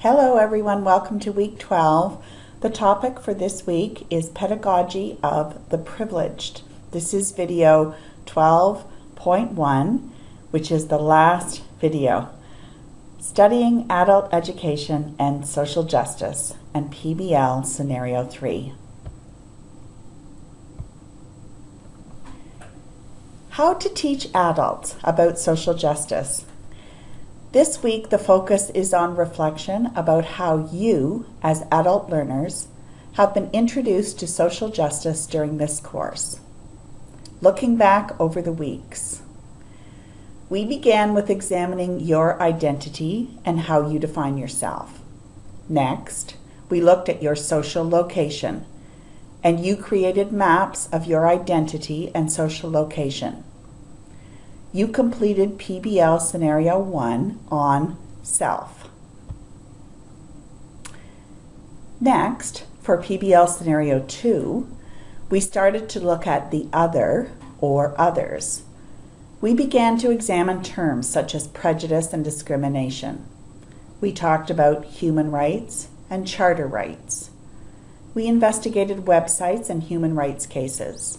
Hello everyone, welcome to week 12. The topic for this week is Pedagogy of the Privileged. This is video 12.1, which is the last video. Studying Adult Education and Social Justice and PBL Scenario 3. How to teach adults about social justice. This week, the focus is on reflection about how you, as adult learners, have been introduced to social justice during this course. Looking back over the weeks, we began with examining your identity and how you define yourself. Next, we looked at your social location, and you created maps of your identity and social location you completed PBL Scenario 1 on self. Next, for PBL Scenario 2, we started to look at the other or others. We began to examine terms such as prejudice and discrimination. We talked about human rights and charter rights. We investigated websites and human rights cases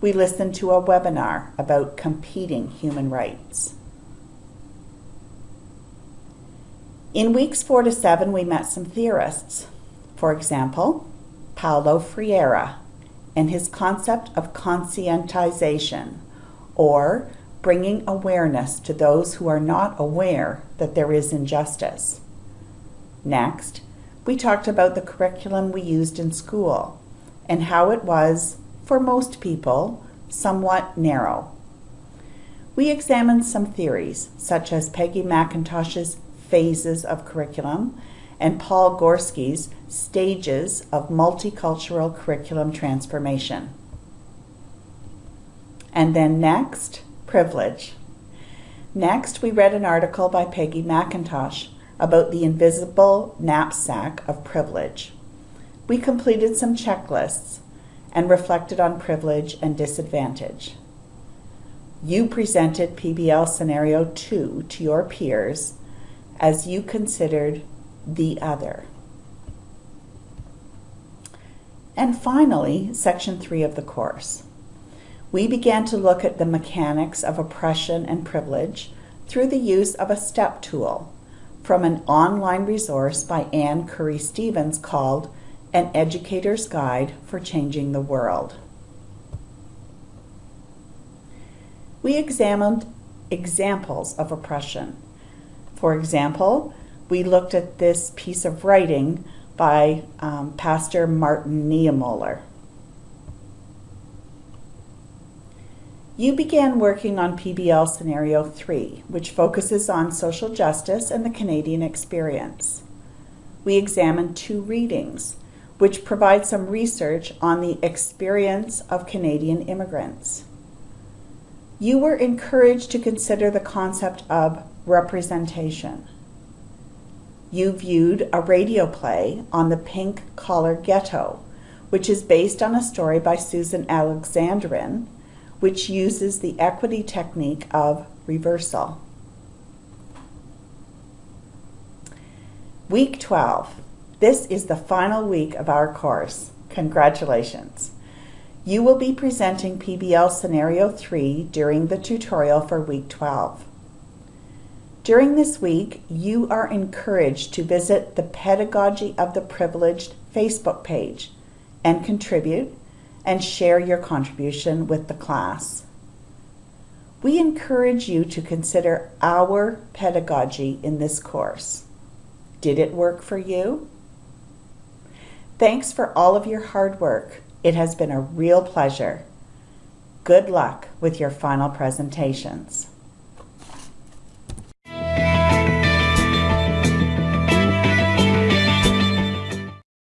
we listened to a webinar about competing human rights. In weeks four to seven, we met some theorists. For example, Paulo Freire and his concept of conscientization, or bringing awareness to those who are not aware that there is injustice. Next, we talked about the curriculum we used in school and how it was for most people, somewhat narrow. We examined some theories, such as Peggy McIntosh's phases of curriculum and Paul Gorski's stages of multicultural curriculum transformation. And then next, privilege. Next, we read an article by Peggy McIntosh about the invisible knapsack of privilege. We completed some checklists and reflected on privilege and disadvantage. You presented PBL Scenario 2 to your peers as you considered the other. And finally, Section 3 of the course. We began to look at the mechanics of oppression and privilege through the use of a STEP tool from an online resource by Anne Curry Stevens called an Educator's Guide for Changing the World. We examined examples of oppression. For example, we looked at this piece of writing by um, Pastor Martin Niemöller. You began working on PBL Scenario 3, which focuses on social justice and the Canadian experience. We examined two readings which provides some research on the experience of Canadian immigrants. You were encouraged to consider the concept of representation. You viewed a radio play on the pink collar ghetto, which is based on a story by Susan Alexandrin, which uses the equity technique of reversal. Week 12. This is the final week of our course. Congratulations. You will be presenting PBL Scenario 3 during the tutorial for week 12. During this week, you are encouraged to visit the Pedagogy of the Privileged Facebook page and contribute and share your contribution with the class. We encourage you to consider our pedagogy in this course. Did it work for you? Thanks for all of your hard work. It has been a real pleasure. Good luck with your final presentations.